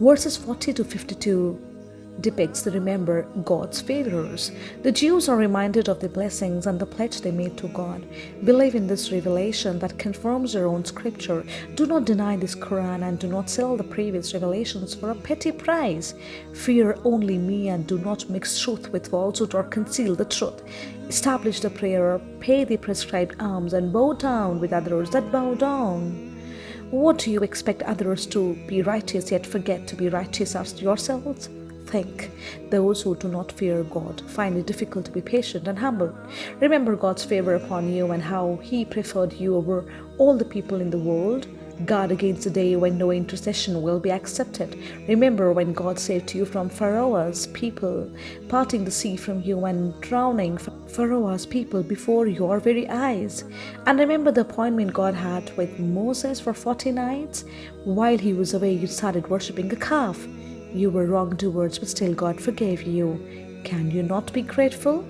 Verses 40 to 52 depicts the remember God's favors. The Jews are reminded of the blessings and the pledge they made to God. Believe in this revelation that confirms your own scripture. Do not deny this Quran and do not sell the previous revelations for a petty price. Fear only me and do not mix truth with falsehood or conceal the truth. Establish the prayer, pay the prescribed alms and bow down with others that bow down. What do you expect others to be righteous yet forget to be righteous yourselves? think. Those who do not fear God find it difficult to be patient and humble. Remember God's favor upon you and how He preferred you over all the people in the world. Guard against the day when no intercession will be accepted. Remember when God saved you from Pharaoh's people, parting the sea from you and drowning Pharaoh's people before your very eyes. And remember the appointment God had with Moses for 40 nights? While he was away, you started worshipping a calf. You were wrong towards, but still God forgave you. Can you not be grateful?